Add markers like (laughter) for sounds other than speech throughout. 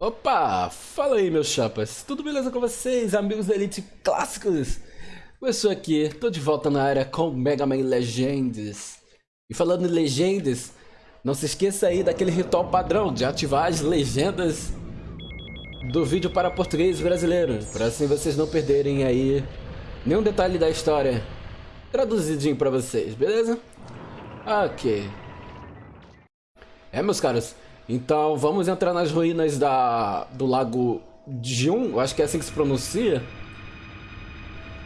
Opa, fala aí meus chapas, tudo beleza com vocês, amigos da Elite Clássicos? Eu sou aqui, tô de volta na área com Mega Man Legends. E falando em Legendas, não se esqueça aí daquele ritual padrão de ativar as legendas do vídeo para português brasileiro, para assim vocês não perderem aí nenhum detalhe da história traduzidinho para vocês, beleza? Ok. É meus caros, então vamos entrar nas ruínas da, do lago Jun, acho que é assim que se pronuncia.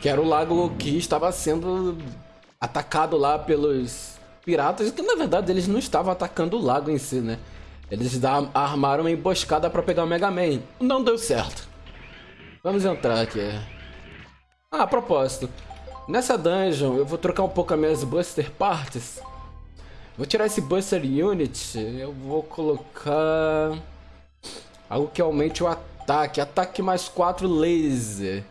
Que era o lago que estava sendo atacado lá pelos piratas, que na verdade eles não estavam atacando o lago em si, né? Eles armaram uma emboscada para pegar o Mega Man. Não deu certo. Vamos entrar aqui. Ah, a propósito. Nessa dungeon eu vou trocar um pouco as minhas Buster Parts Vou tirar esse Buster Unit. Eu vou colocar... Algo que aumente o ataque. Ataque mais 4 laser.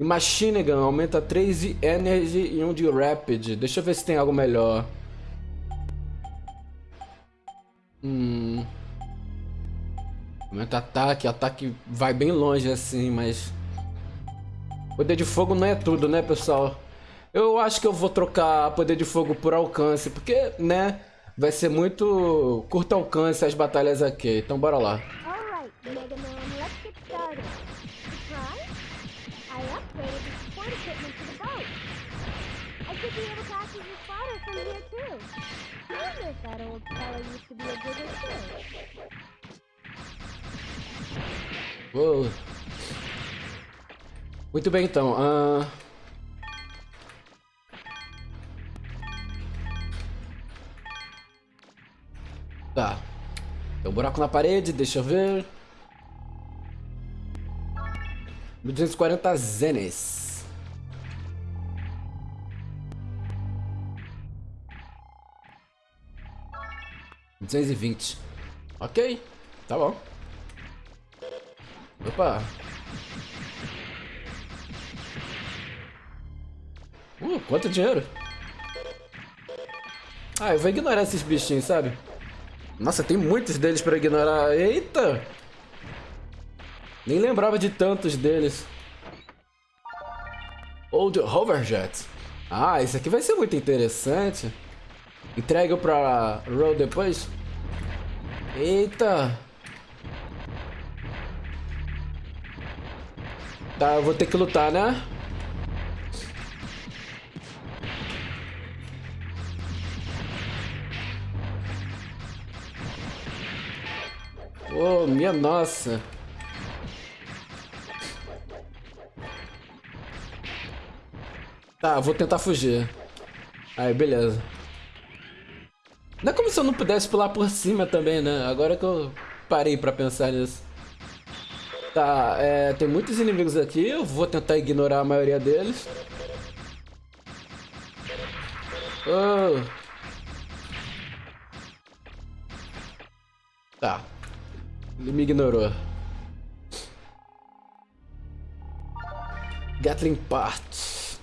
E Machine Gun aumenta 3 de Energy e 1 de Rapid. Deixa eu ver se tem algo melhor. Hum... Aumenta ataque. Ataque vai bem longe assim, mas... Poder de fogo não é tudo, né, pessoal? Eu acho que eu vou trocar poder de fogo por alcance, porque, né, vai ser muito curto alcance as batalhas aqui. Então bora lá. Muito bem, então. Uh... Tá. Tem um buraco na parede, deixa eu ver. 1240 zenes. Duzentos e vinte. Ok, tá bom. Opa. Uh, quanto dinheiro? Ah, eu vou ignorar esses bichinhos, sabe? Nossa, tem muitos deles pra ignorar. Eita! Nem lembrava de tantos deles. Old Hoverjet. Ah, isso aqui vai ser muito interessante. Entrega pra Roll depois. Eita! Tá, eu vou ter que lutar, né? Minha nossa. Tá, vou tentar fugir. Aí, beleza. Não é como se eu não pudesse pular por cima também, né? Agora que eu parei pra pensar nisso. Tá, é, tem muitos inimigos aqui. Eu vou tentar ignorar a maioria deles. Oh. Tá. Ele me ignorou. Gatling Parts.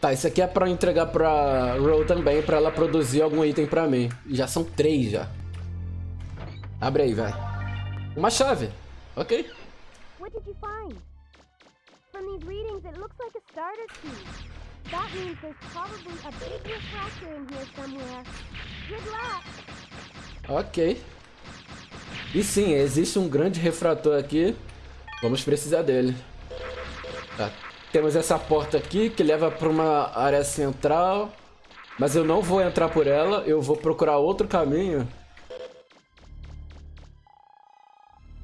Tá, isso aqui é pra entregar pra Ro também, pra ela produzir algum item pra mim. Já são três, já. Abre aí, vai. Uma chave. Ok. What did you find? From these readings, it looks like a starter key. That means there's probably a big refractor in here somewhere. Good luck. Ok. E sim, existe um grande refrator aqui. Vamos precisar dele. Tá. Temos essa porta aqui que leva para uma área central. Mas eu não vou entrar por ela. Eu vou procurar outro caminho.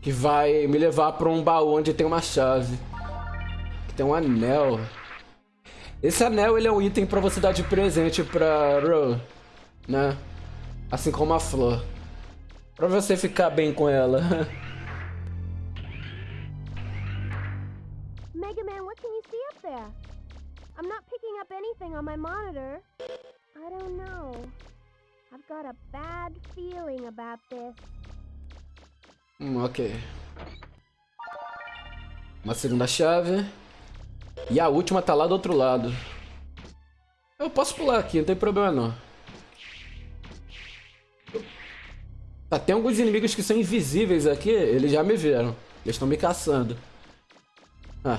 Que vai me levar para um baú onde tem uma chave. Que tem um anel. Esse anel ele é um item para você dar de presente para Ro. Né? Assim como a flor. Pra você ficar bem com ela. Mega Man, what can you see up there? I'm not picking up anything on my monitor. I don't know. I've got a bad feeling about this. Hum, ok. Uma segunda chave. E a última tá lá do outro lado. Eu posso pular aqui, não tem problema não. Tá, tem alguns inimigos que são invisíveis aqui, eles já me viram. Eles estão me caçando. Ah.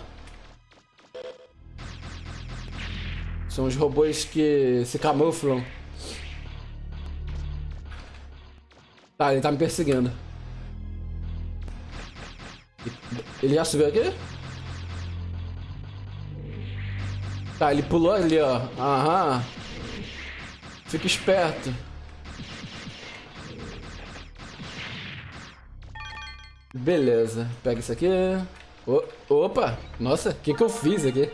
São os robôs que se camuflam. Tá, ele tá me perseguindo. Ele já subiu aqui? Tá, ele pulou ali, ó. Aham. Fica esperto. Beleza. Pega isso aqui. O opa! Nossa, o que, que eu fiz aqui?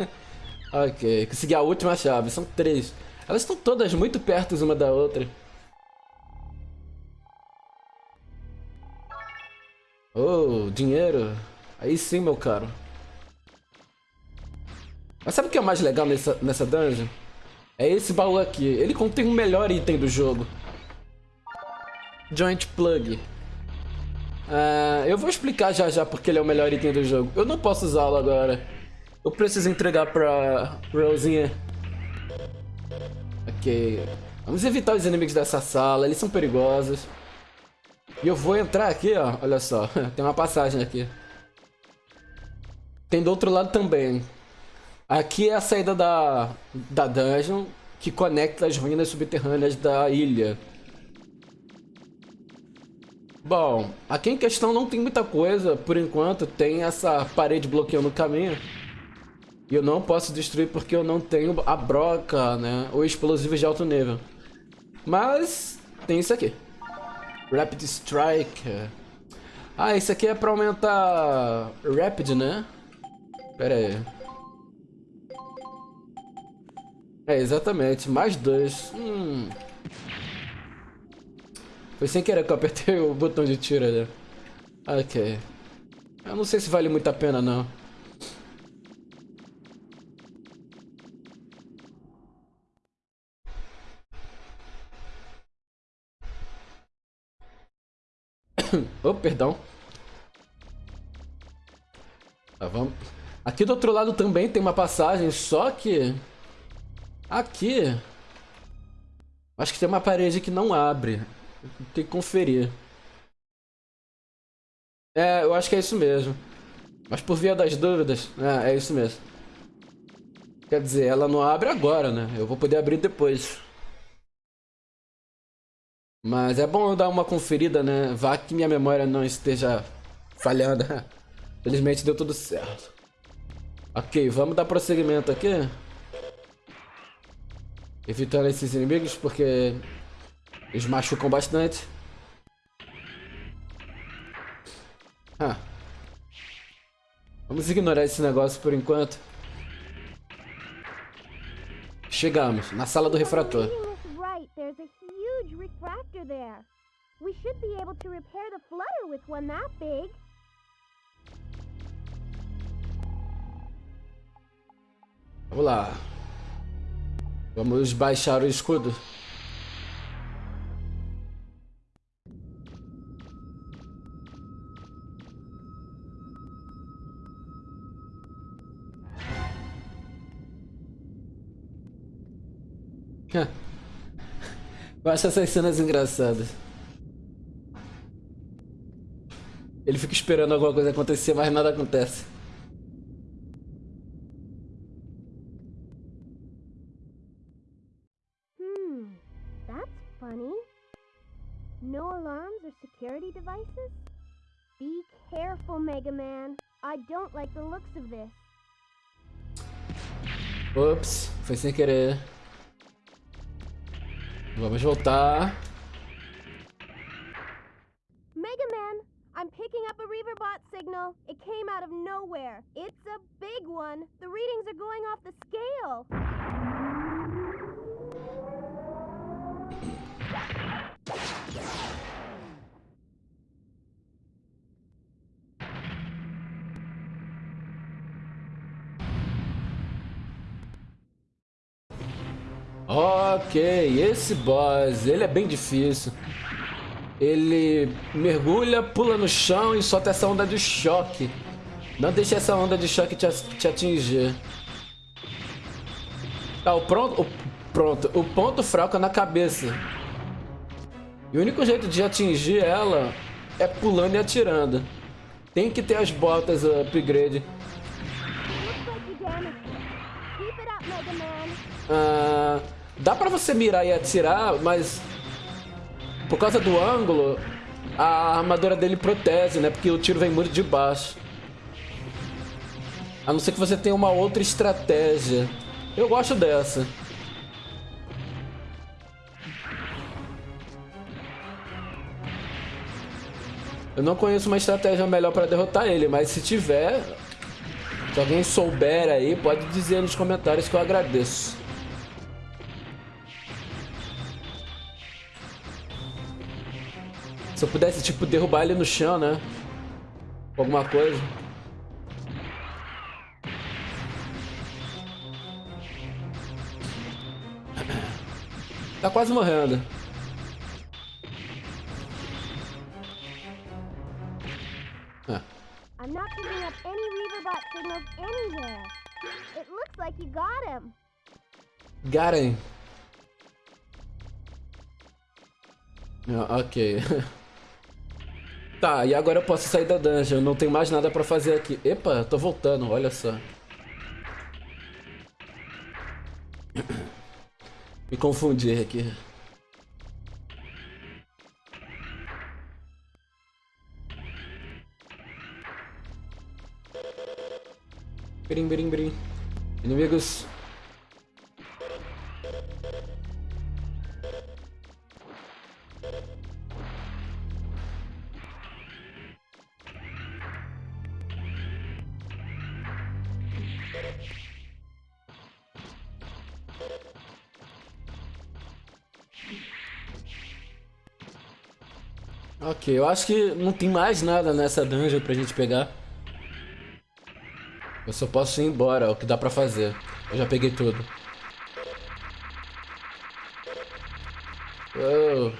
ok, consegui a última chave. São três. Elas estão todas muito perto uma da outra. Oh, dinheiro. Aí sim, meu caro. Mas sabe o que é mais legal nessa, nessa dungeon? É esse baú aqui. Ele contém o melhor item do jogo. Joint Plug. Uh, eu vou explicar já já porque ele é o melhor item do jogo. Eu não posso usá-lo agora. Eu preciso entregar pra Rosinha. Ok. Vamos evitar os inimigos dessa sala. Eles são perigosos. E eu vou entrar aqui, ó. Olha só. (laughs) Tem uma passagem aqui. Tem do outro lado também. Aqui é a saída da, da dungeon que conecta as ruínas subterrâneas da ilha. Bom, aqui em questão não tem muita coisa, por enquanto. Tem essa parede bloqueando o caminho. E eu não posso destruir porque eu não tenho a broca, né? Ou explosivos de alto nível. Mas tem isso aqui. Rapid Strike. Ah, isso aqui é pra aumentar Rapid, né? Pera aí. É, exatamente. Mais dois. Hum... Foi sem querer que eu apertei o botão de tiro ali. Ok. Eu não sei se vale muito a pena, não. (coughs) oh, perdão. Tá, vamos. Aqui do outro lado também tem uma passagem, só que... Aqui... Acho que tem uma parede que não abre. Tem que conferir. É, eu acho que é isso mesmo. Mas por via das dúvidas, é, é isso mesmo. Quer dizer, ela não abre agora, né? Eu vou poder abrir depois. Mas é bom dar uma conferida, né? Vá que minha memória não esteja falhando. (laughs) Felizmente deu tudo certo. Ok, vamos dar prosseguimento aqui. Evitando esses inimigos, porque eles machucam bastante. Ah. Vamos ignorar esse negócio por enquanto. Chegamos na sala do refrator. We should be able to repair the flutter with one that big. Vamos lá. Vamos baixar o escudo. Eu acho essas cenas engraçadas. Ele fica esperando alguma coisa acontecer, mas nada acontece. Hmm, that's funny. No alarms or security devices? Be careful, Mega Man. I don't like the looks of this. Ops, foi sem querer. Vamos voltar. Mega Man, I'm picking up a Reaverbot signal. It came out of nowhere. It's a big one. The readings are going off the scale. Ok, esse boss, ele é bem difícil. Ele mergulha, pula no chão e solta essa onda de choque. Não deixe essa onda de choque te, atingir. Tá, o pronto, o, pronto. O ponto fraco é na cabeça. E o único jeito de atingir ela é pulando e atirando. Tem que ter as botas upgrade. Ah, dá pra você mirar e atirar, mas por causa do ângulo, a armadura dele protege, né? Porque o tiro vem muito de baixo. A não ser que você tenha uma outra estratégia. Eu gosto dessa. Eu não conheço uma estratégia melhor para derrotar ele, mas se tiver, se alguém souber aí, pode dizer nos comentários que eu agradeço. Se eu pudesse, tipo, derrubar ele no chão, né? Alguma coisa. (clears throat) Tá quase morrendo. Ah. I'm not picking up any Reaverbot signals anywhere. It looks like you got him. Got him. Ah, ok. (laughs) Tá, e agora eu posso sair da dungeon. Não tem mais nada pra fazer aqui. Epa, tô voltando, olha só. (coughs) Me confundi aqui. Brim, brim, brim. Inimigos Eu acho que não tem mais nada nessa dungeon pra gente pegar. Eu só posso ir embora, é o que dá pra fazer. Eu já peguei tudo. Oh,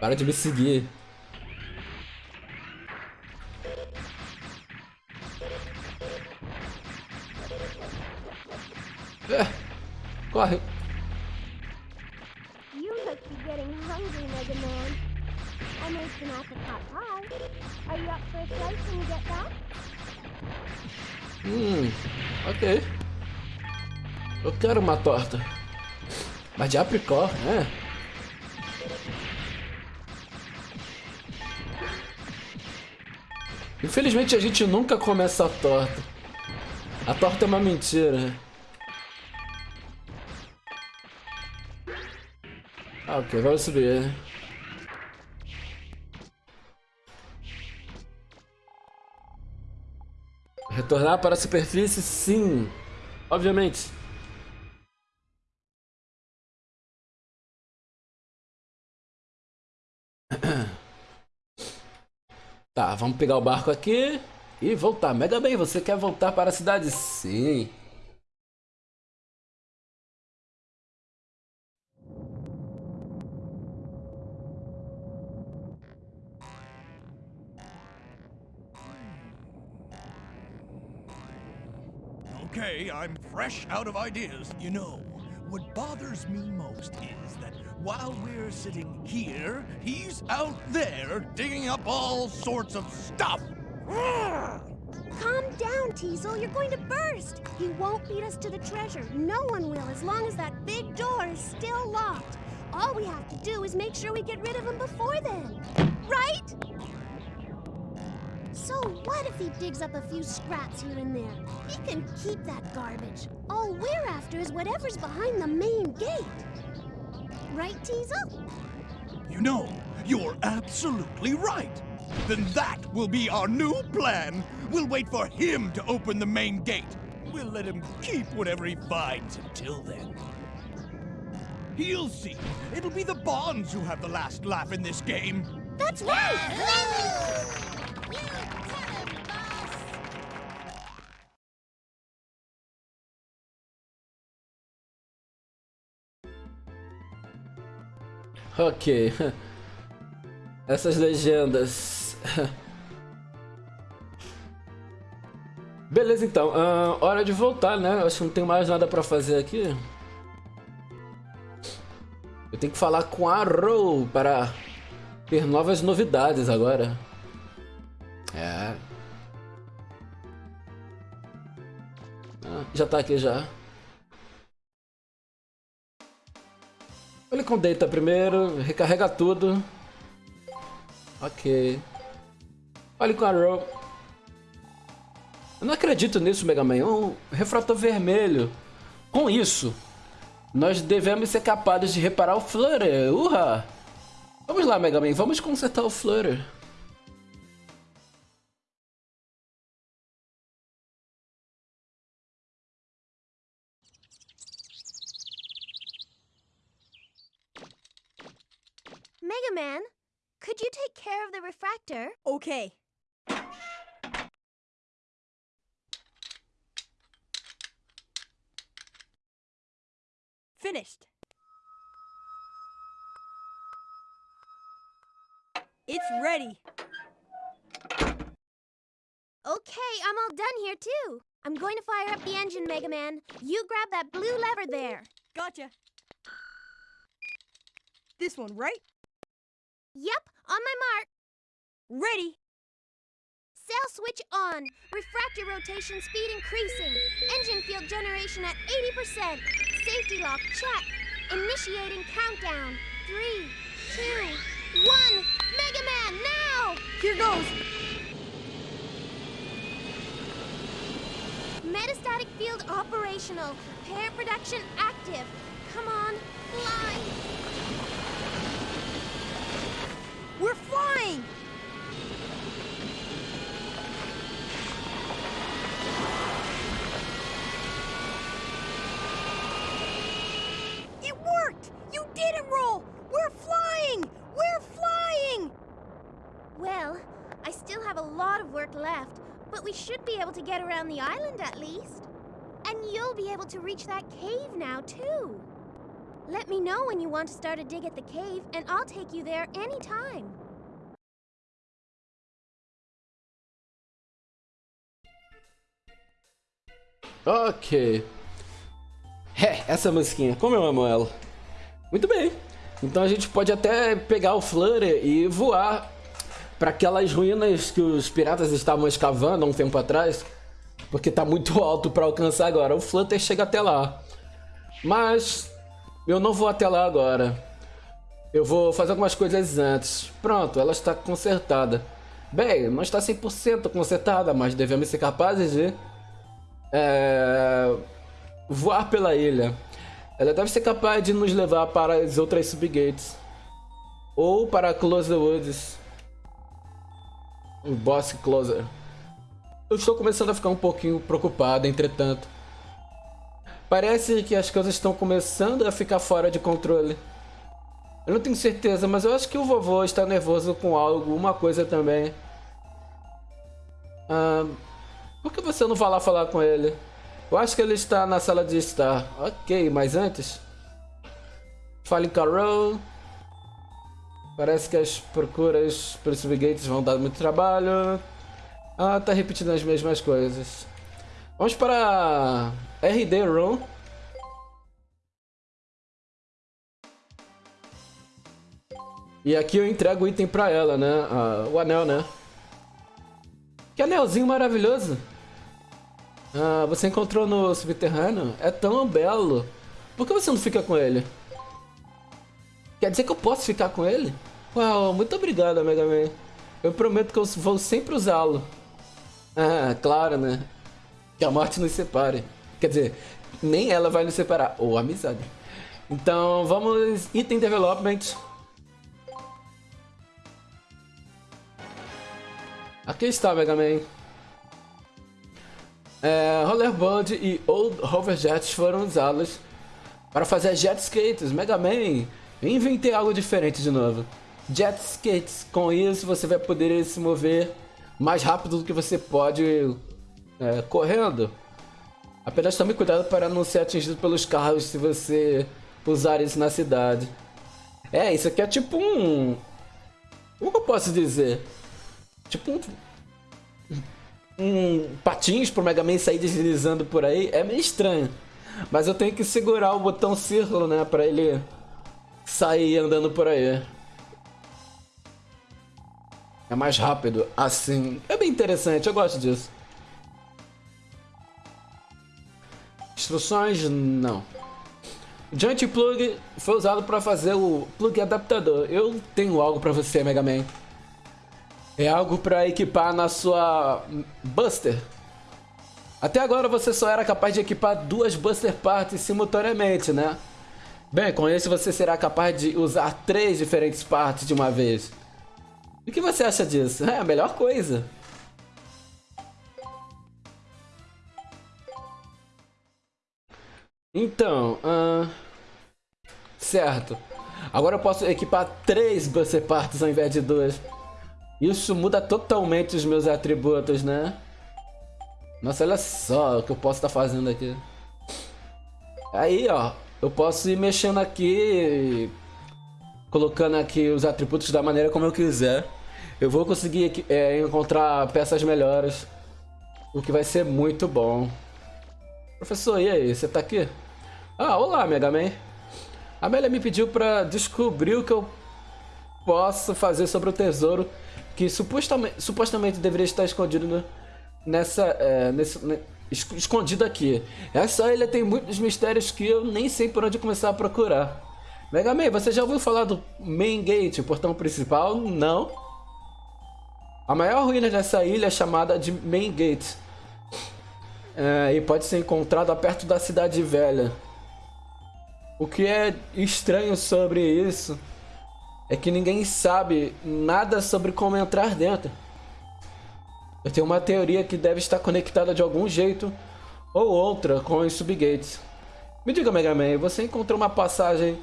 para de me seguir. Torta. Mas de apricó, né? Infelizmente a gente nunca come essa torta. A torta é uma mentira. Ah, ok, vamos subir. Retornar para a superfície, sim. Obviamente. Tá, vamos pegar o barco aqui e voltar. Mega bem, você quer voltar para a cidade? Sim. Okay, I'm fresh out of ideas. You know, what bothers me most is that while we're sitting here, he's out there digging up all sorts of stuff. Calm down, Teasel. You're going to burst. He won't lead us to the treasure. No one will, as long as that big door is still locked. All we have to do is make sure we get rid of him before then. Right? So what if he digs up a few scraps here and there? He can keep that garbage. All we're after is whatever's behind the main gate. Right, Teasel? You know, you're absolutely right. Then that will be our new plan. We'll wait for him to open the main gate. We'll let him keep whatever he finds until then. He'll see. It'll be the Bonds who have the last laugh in this game. That's right! Ok. Essas legendas. Beleza, então. Uh, hora de voltar, né? Acho que não tem mais nada pra fazer aqui. Eu tenho que falar com a Arrow para ter novas novidades agora. É. Ah, já tá aqui já. Ele com Data primeiro, recarrega tudo. Ok. Olha com a Arrow. Eu não acredito nisso, Mega Man. Um refrator vermelho. Com isso, nós devemos ser capazes de reparar o Flutter. Urra! Vamos lá, Mega Man. Vamos consertar o Flutter. Could you take care of the refractor? Okay. Finished. It's ready. Okay, I'm all done here too. I'm going to fire up the engine, Mega Man. You grab that blue lever there. Gotcha. This one, right? Yep, on my mark. Ready. Sail switch on. Refractor rotation speed increasing. Engine field generation at 80%. Safety lock check. Initiating countdown. Three, two, one. Mega Man, now! Here goes. Metastatic field operational. Pair production active. Come on, fly. We're flying. It worked. You did it, roll. We're flying. We're flying. Well, I still have a lot of work left, but we should be able to get around the island at least. And you'll be able to reach that cave now, too. Let me know when you want to start a dig at the cave, and I'll take you there anytime. Ok. É, essa musiquinha, como eu amo ela. Muito bem. Então a gente pode até pegar o Flutter e voar para aquelas ruínas que os piratas estavam escavando há um tempo atrás. Porque tá muito (laughs) alto para alcançar agora. O Flutter chega até lá. Mas eu não vou até lá agora. Eu vou fazer algumas coisas antes. Pronto, ela está consertada. Bem, não está 100% consertada, mas devemos ser capazes de é, voar pela ilha. Ela deve ser capaz de nos levar para as outras subgates. Ou para Close the Woods. O Boss Closer. Eu estou começando a ficar um pouquinho preocupado, entretanto. Parece que as coisas estão começando a ficar fora de controle. Eu não tenho certeza, mas eu acho que o vovô está nervoso com algo, uma coisa também. Ah, por que você não vai lá falar com ele? Eu acho que ele está na sala de estar. Ok, mas antes... Fale Carol. Parece que as procuras os subgates vão dar muito trabalho. Ah, tá repetindo as mesmas coisas. Vamos para RD Room. E aqui eu entrego o item pra ela, né? Ah, o anel, né? Que anelzinho maravilhoso! Ah, você encontrou no subterrâneo? É tão belo! Por que você não fica com ele? Quer dizer que eu posso ficar com ele? Uau, muito obrigado, Mega Man. Eu prometo que eu vou sempre usá-lo. Ah, claro, né? Que a morte nos separe. Quer dizer, nem ela vai nos separar. Ou amizade. Então, vamos... Item Development. Aqui está, Mega Man. É, Rollerball e Old Hoverjets foram usados para fazer jet skates. Mega Man, inventei algo diferente de novo. Jet skates. Com isso, você vai poder se mover mais rápido do que você pode é, correndo. Apenas tome cuidado para não ser atingido pelos carros se você usar isso na cidade. É, isso aqui é tipo um... Como eu posso dizer? Tipo um... Um patins pro Mega Man sair deslizando por aí. É meio estranho. Mas eu tenho que segurar o botão círculo, né? Pra ele sair andando por aí. É mais rápido, assim. É bem interessante, eu gosto disso. Instruções, não. Joint Plug foi usado para fazer o plug adaptador. Eu tenho algo para você, Mega Man. É algo para equipar na sua Buster. Até agora você só era capaz de equipar duas Buster Parts simultaneamente, né? Bem, com esse você será capaz de usar três diferentes partes de uma vez. O que você acha disso? É a melhor coisa. Então, uh... certo. Agora eu posso equipar três Buster Parts ao invés de duas. Isso muda totalmente os meus atributos, né? Nossa, olha só o que eu posso estar tá fazendo aqui. Aí, ó. Eu posso ir mexendo aqui, colocando aqui os atributos da maneira como eu quiser. Eu vou conseguir é, encontrar peças melhores, o que vai ser muito bom. Professor, e aí, você tá aqui? Ah, olá, Mega Man. A Amélia me pediu para descobrir o que eu posso fazer sobre o tesouro que supostamente, supostamente deveria estar escondido nessa, é, nesse, escondido aqui. Essa ilha tem muitos mistérios que eu nem sei por onde começar a procurar. Mega Man, você já ouviu falar do Main Gate, o portão principal? Não. A maior ruína dessa ilha é chamada de Main Gate. É, e pode ser encontrada perto da cidade velha. O que é estranho sobre isso é que ninguém sabe nada sobre como entrar dentro. Eu tenho uma teoria que deve estar conectada de algum jeito ou outra com os subgates. Me diga, Mega Man, você encontrou uma passagem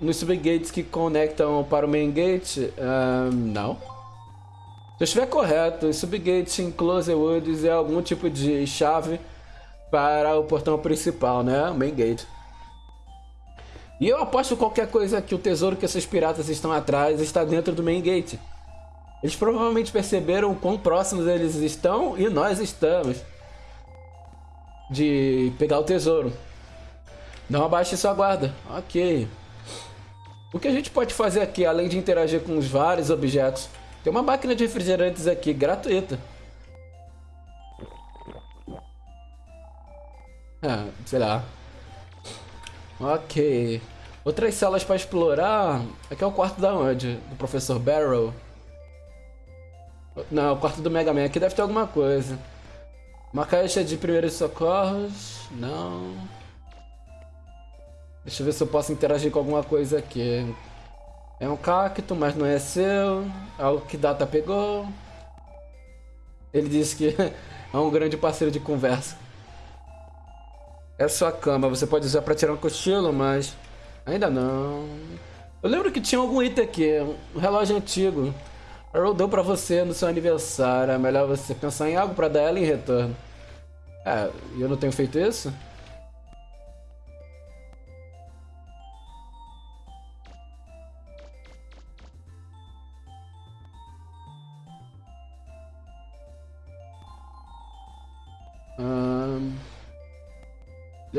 nos subgates que conectam para o main gate? Uh, não. Se eu estiver correto, os subgates em Close Woods é algum tipo de chave para o portão principal, né? Main gate. E eu aposto qualquer coisa que o tesouro que esses piratas estão atrás está dentro do main gate. Eles provavelmente perceberam quão próximos eles estão e nós estamos de pegar o tesouro. Não abaixe sua guarda. Ok. O que a gente pode fazer aqui, além de interagir com os vários objetos? Tem uma máquina de refrigerantes aqui, gratuita. Ah, sei lá. Ok. Outras salas para explorar. Aqui é o quarto da onde? Do professor Barrow. Não, o quarto do Mega Man. Aqui deve ter alguma coisa. Uma caixa de primeiros socorros. Não. Deixa eu ver se eu posso interagir com alguma coisa aqui. É um cacto, mas não é seu. Algo que Data pegou. Ele disse que (laughs) é um grande parceiro de conversa. É sua cama. Você pode usar para tirar um cochilo, mas... Ainda não. Eu lembro que tinha algum item aqui. Um relógio antigo. Earl deu pra você no seu aniversário. É melhor você pensar em algo pra dar ela em retorno. É, eu não tenho feito isso?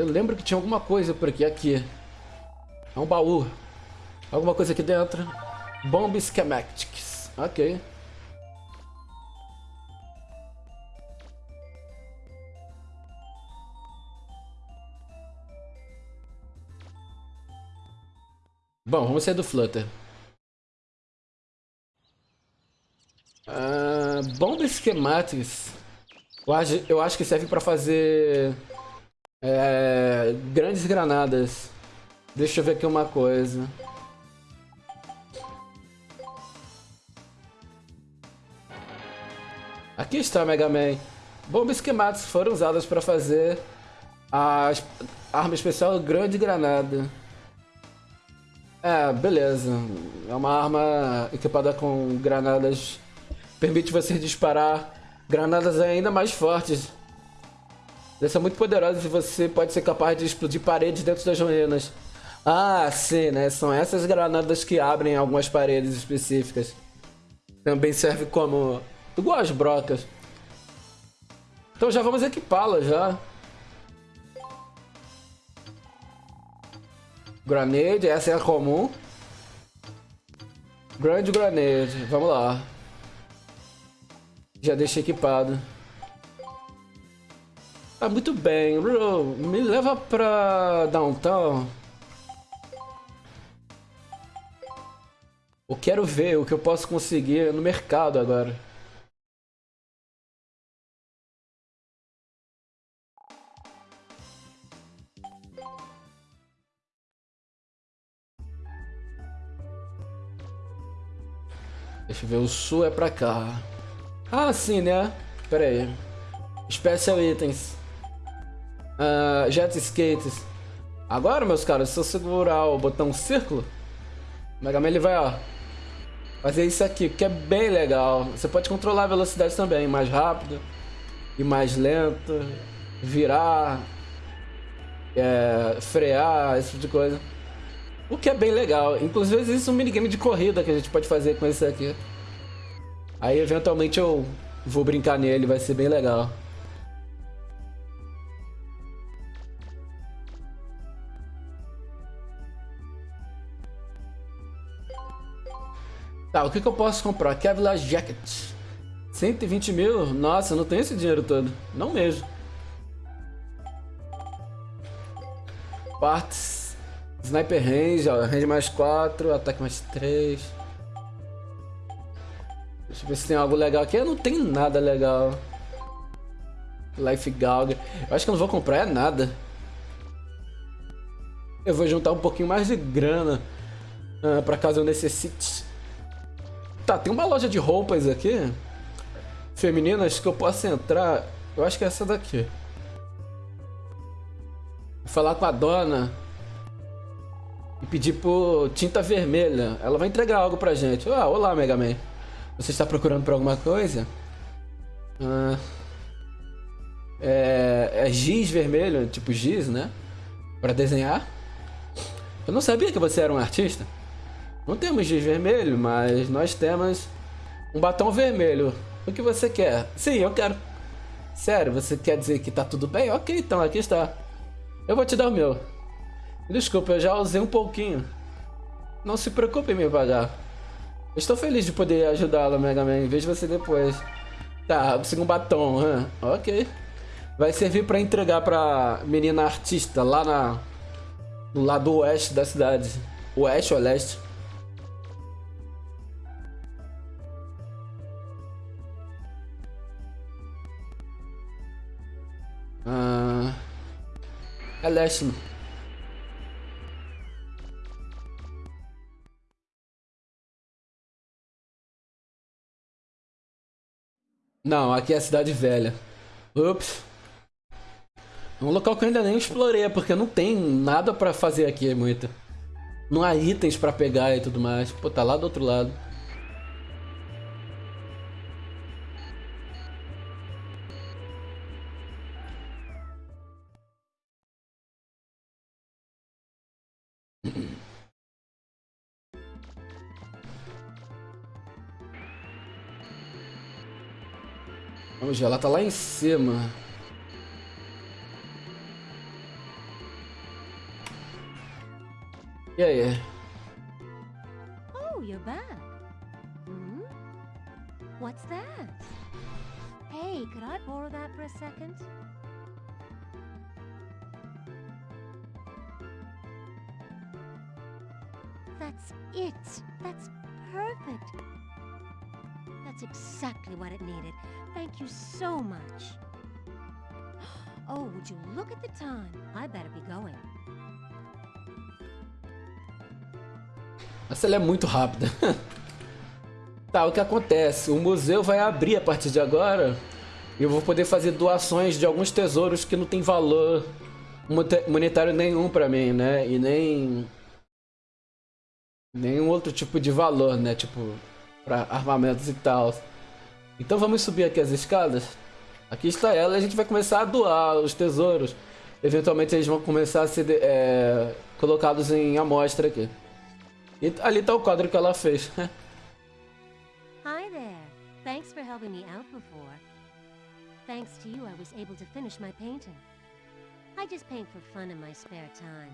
Eu lembro que tinha alguma coisa por aqui. Aqui. É um baú. Alguma coisa aqui dentro. Bomb Schematics. Ok. Bom, vamos sair do Flutter. Uh, bomba Schematics. Eu acho, eu acho que serve para fazer é, grandes granadas. Deixa eu ver aqui uma coisa. Aqui está Mega Man. Bombas esquemáticas foram usadas para fazer a arma especial Grande Granada. É, beleza. É uma arma equipada com granadas. Permite você disparar granadas ainda mais fortes. Elas são muito poderosas e você pode ser capaz de explodir paredes dentro das ruínas. Ah, sim, né? São essas granadas que abrem algumas paredes específicas. Também serve como Igual as brocas. Então já vamos equipá-la já. Granade, essa é a comum. Grand Grenade, vamos lá. Já deixei equipado. Ah, muito bem. Me leva pra downtown. Eu quero ver o que eu posso conseguir no mercado agora. Deixa eu ver, o sul é pra cá. Ah, sim, né? Pera aí. Special Items. Uh, jet Skates. Agora, meus caras, se eu segurar o botão círculo, o Mega Man ele vai, ó, fazer isso aqui, que é bem legal. Você pode controlar a velocidade também, mais rápido e mais lento, virar, é, frear, esse tipo de coisa. O que é bem legal. Inclusive existe um minigame de corrida que a gente pode fazer com esse aqui. Aí eventualmente eu vou brincar nele, vai ser bem legal. Tá, o que, que eu posso comprar? Kevlar Jacket. 120 mil? Nossa, não tenho esse dinheiro todo. Não mesmo. Partes. Sniper Range, ó. Range mais 4, ataque mais 3. Deixa eu ver se tem algo legal aqui. Eu não tenho nada legal. Life Galga. Eu acho que eu não vou comprar é nada. Eu vou juntar um pouquinho mais de grana. Uh, pra caso eu necessite. Tá, tem uma loja de roupas aqui. Femininas que eu posso entrar. Eu acho que é essa daqui. Falar com a dona. E pedir por tinta vermelha. Ela vai entregar algo pra gente. Ah, olá, Mega Man. Você está procurando por alguma coisa? Ah, é, é giz vermelho, tipo giz, né? Pra desenhar. Eu não sabia que você era um artista. Não temos giz vermelho, mas nós temos um batom vermelho. O que você quer? Sim, eu quero. Sério, você quer dizer que tá tudo bem? Ok, então aqui está. Eu vou te dar o meu. Desculpa, eu já usei um pouquinho. Não se preocupe em me pagar. Estou feliz de poder ajudá-la, Mega Man. Vejo você depois. Tá, um batom. Hein? Ok. Vai servir para entregar pra menina artista lá na... No lado oeste da cidade. Oeste ou leste? É leste. Não, aqui é a cidade velha. Ups. É um local que eu ainda nem explorei, porque não tem nada pra fazer aqui muito. Não há itens pra pegar e tudo mais. Pô, tá lá do outro lado. Vamos ela tá lá em cima. E aí? Oh, you're back. Hmm? What's that? Hey, could I borrow that for a second? That's it. That's perfect. That's exactly what it needed. Thank you so much. (gasps) Oh, would you look at the time? I better be going. Essa é muito rápida. (laughs) tá, o que acontece? O museu vai abrir a partir de agora e eu vou poder fazer doações de alguns tesouros que não tem valor monetário nenhum para mim, né? E nem nenhum outro tipo de valor, né? Tipo, para armamentos e tal. Então vamos subir aqui as escadas. Aqui está ela e a gente vai começar a doar os tesouros. Eventualmente eles vão começar a ser é, colocados em amostra aqui. E ali está o quadro que ela fez. (laughs) Hi there. Thanks for helping me out before. Thanks to you I was able to finish my painting. I just paint for fun in my spare time.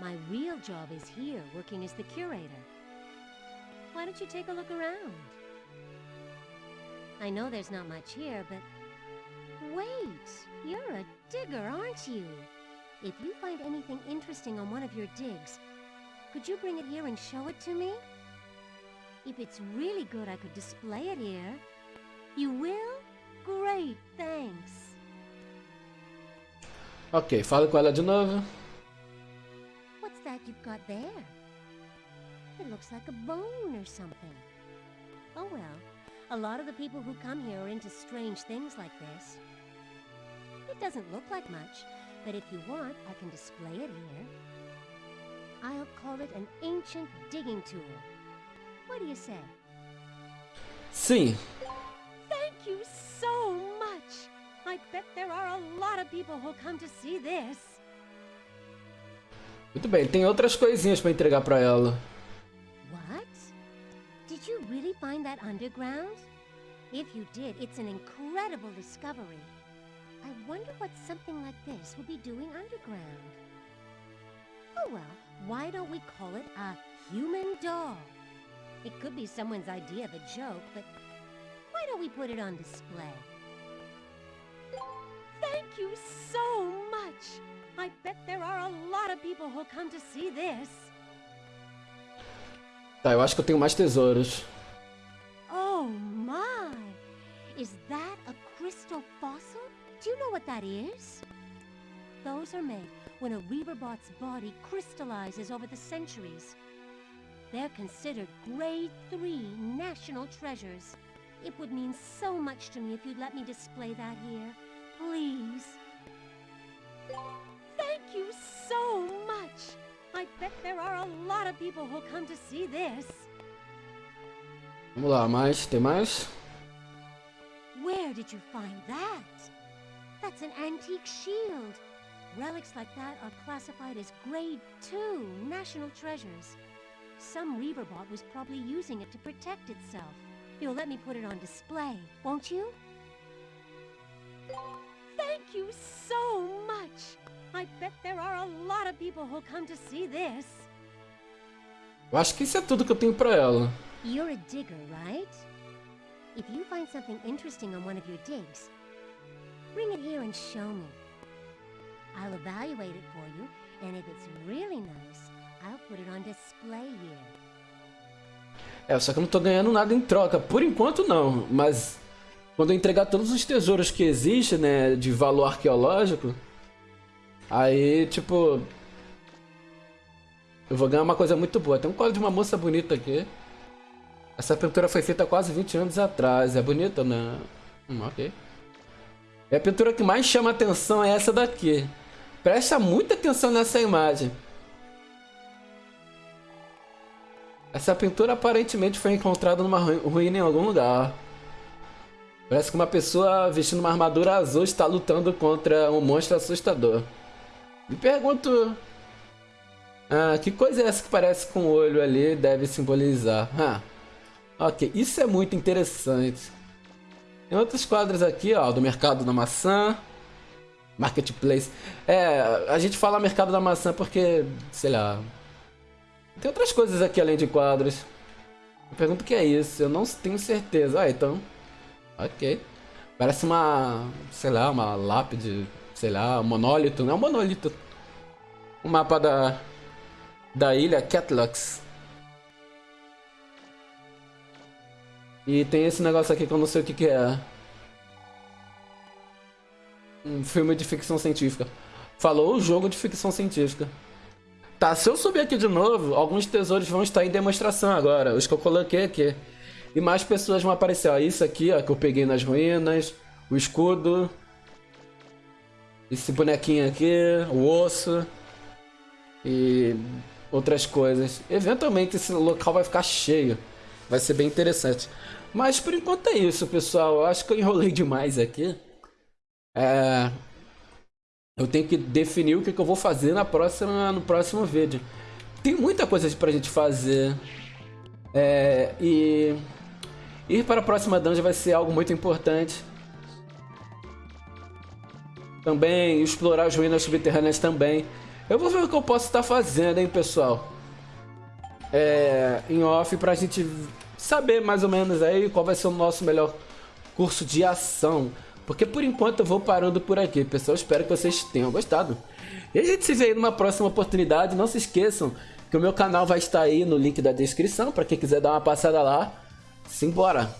My real job is here, working as the curator. Why don't you take a look around? I know there's not much here, but... Wait! You're a digger, aren't you? If you find anything interesting on one of your digs, could you bring it here and show it to me? If it's really good, I could display it here. You will? Great, thanks. Ok, fala com ela de novo. What's that you've got there? It looks like a bone or something. Oh well, a lot of the people who come here are into strange things like this. It doesn't look like much, but if you want, I can display it here. I'll call it an ancient digging tool. What do you say? Sim. Thank you so much! I bet there are a lot of people who'll come to see this. Muito bem, tem outras coisinhas pra entregar pra ela. Did you really find that underground? If you did, it's an incredible discovery. I wonder what something like this will be doing underground. Oh well, why don't we call it a human doll? It could be someone's idea of a joke, but why don't we put it on display? Thank you so much! I bet there are a lot of people who'll come to see this. Tá, eu acho que eu tenho mais tesouros. Oh my! Is that a crystal fossil? Do you know what that is? Those are made when a Reaverbot's body crystallizes over the centuries. They're considered grade 3 national treasures. It would mean so much to me if you'd let me display that here. Please. Thank you so much! I bet there are a lot of people who'll come to see this. Vamos lá, mais? Tem mais? Where did you find that? That's an antique shield. Relics like that are classified as Grade 2 national treasures. Some Reaverbot was probably using it to protect itself. You'll let me put it on display, won't you? Thank you so much! I bet there are a lot of people who'll come to see this. Eu acho que isso é tudo que eu tenho pra ela. You're a digger, right? If you find something interesting on one of your digs, bring it here and show me. I'll evaluate it for you, and if it's really nice, I'll put it on display here. É, só que eu não tô ganhando nada em troca. Por enquanto não, mas quando eu entregar todos os tesouros que existem, né, de valor arqueológico, aí, tipo, eu vou ganhar uma coisa muito boa. Tem um colo de uma moça bonita aqui. Essa pintura foi feita quase 20 anos atrás. É bonita, né? Hum, ok. E a pintura que mais chama atenção é essa daqui. Presta muita atenção nessa imagem. Essa pintura aparentemente foi encontrada numa ruína em algum lugar. Parece que uma pessoa vestindo uma armadura azul está lutando contra um monstro assustador. Me pergunto... Ah, que coisa é essa que parece com o olho ali deve simbolizar? Ah, ok, isso é muito interessante. Tem outros quadros aqui, ó, do mercado da maçã. Marketplace. É, a gente fala mercado da maçã porque, sei lá... Tem outras coisas aqui além de quadros. Eu pergunto o que é isso, eu não tenho certeza. Ah, então... Ok. Parece uma, sei lá, uma lápide, sei lá, um monólito. Não é um monólito. O mapa da, da ilha Catlux. E tem esse negócio aqui que eu não sei o que, que é. Um filme de ficção científica. Falou o jogo de ficção científica. Tá, se eu subir aqui de novo, alguns tesouros vão estar em demonstração agora. Os que eu coloquei aqui. E mais pessoas vão aparecer. Ó, isso aqui, ó, que eu peguei nas ruínas. O escudo. Esse bonequinho aqui. O osso. E outras coisas. Eventualmente esse local vai ficar cheio. Vai ser bem interessante. Mas por enquanto é isso, pessoal. Eu acho que eu enrolei demais aqui. É... Eu tenho que definir o que, eu vou fazer na próxima, no próximo vídeo. Tem muita coisa pra gente fazer. É... E... Ir para a próxima dungeon vai ser algo muito importante. Também explorar as ruínas subterrâneas também. Eu vou ver o que eu posso estar fazendo, hein, pessoal. é, em off pra gente saber mais ou menos aí qual vai ser o nosso melhor curso de ação. Porque por enquanto eu vou parando por aqui, pessoal. Espero que vocês tenham gostado. E a gente se vê aí numa próxima oportunidade. Não se esqueçam que o meu canal vai estar aí no link da descrição para quem quiser dar uma passada lá. Simbora!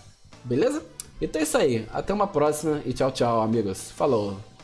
Beleza? Então é isso aí. Até uma próxima e tchau, tchau, amigos. Falou!